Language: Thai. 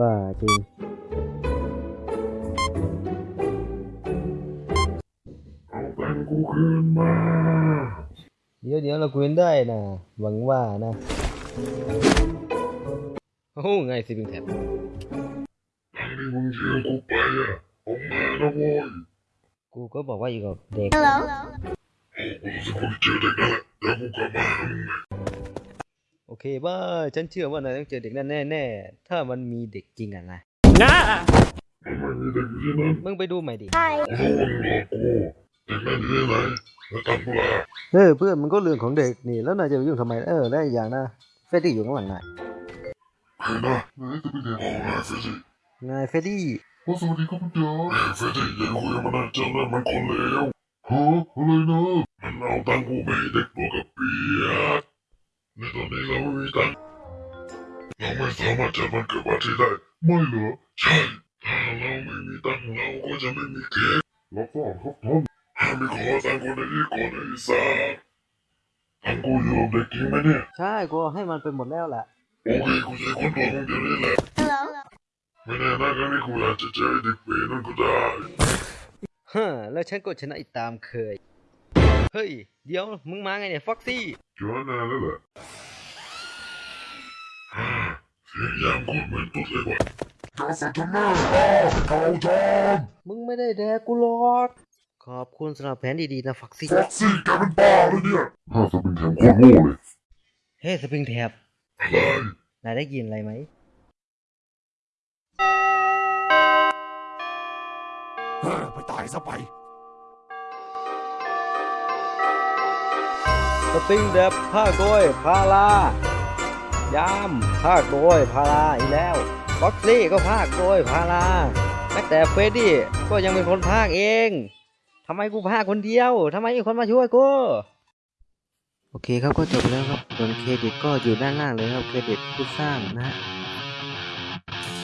บ้าจริงเอาตังค์กูคืนมาเดี๋ยวเดี๋ยวเราคุยกันได้นะหวังว่านะโอ้ไงสิบิงแท็บตังค์ที่มึงยืมกูไปอะเอามานะโว้ยกูก็บอกว่าอยู่กับเด็ก Hello. โอ้กูจะไปเจอเเคบ้าฉันเชื่อว่านายต้องเจอเด็กนั่นแน่ๆ ถ้ามันมีเด็กจริงอะนะมันไม่มีเด็กอยู่ที่นั่นมึงไปดูใหม่ดิ Hi. กูรู้ว่ามึงหลอกกูเด็กนั่นอยู่ที่ไหนแล้วทำกูล่ะเออเพื่อนมันก็เรื่องของเด็กนี่แล้วนายจะไปยุ่งทำไมเออได้อีกอย่างนะเฟดดี้อยู่ข้างหลังนายเฮ้ยนะไหนจะไปเด็กของนายเฟรดี้นายเฟดดี้ว่าสวัสดีครับคุณจ๋าเฮ้ยเฟรดี้อย่าคุยกับมันนะเจ้านั่นมันคนเลวฮะอะไรนะมันเอาตังค์กูไปให้เด็กตัวกับเปียก ในตอนนี้เราไม่มีตังค์เราไม่สามารถจัดวันเกิดปาร์ตี้ได้ไม่เหรอใช่ถ้าเราไม่มีตังค์เราก็จะไม่มีเค้กรับทราบครับท่านห้ามไปขอตังค์คนในนี้ก่อนไอ้สัสตังค์กูอยู่กับเด็กจริงไหมเนี่ยใช่กูให้มันไปหมดแล้วแหละโอเคกูจะค้นตัวมึงเดี๋ยวนี้แหละ Hello. ไม่แน่นะครั้งนี้กูอาจจะเจอไอ้เด็กเปรตนั่นก็ได้ฮะแล้วฉันก็ชนะอีกตามเคย เฮ้ย เดี๋ยวมึงมาไงเนี่ยฟ็อกซี่ เจอนานแล้วแหละฮ่าเสียงยามโคตรเหมือนตุ๊ดเลยว่ะกาสัตว์หน้าอ้าวเขาจอมมึงไม่ได้แดกกูหรอกขอบคุณสำหรับแผนดีๆนะฟ็อกซี่ฟ็อกซี่แกเป็นบ้าเลยเนี่ยถ้าจะเป็นแถมโคตรโง่เลย เฮ้ยสปริงแท็บอะไรนายได้ยินอะไรไหมเฮ้ยไปตายซะไป สติงเด็บภาคโกยพารายามภาคโกยพาราอีกแล้วบ็อกซี่ก็ภาคโกยพาราแม้แต่เฟดดี้ก็ยังเป็นคนภาคเองทำไมกูภาคคนเดียวทำไมมีคนมาช่วยกูโอเคครับก็จบแล้วครับส่วนเครดิตก็อยู่ด้านล่างเลยครับเครดิตผู้สร้างนะฮะ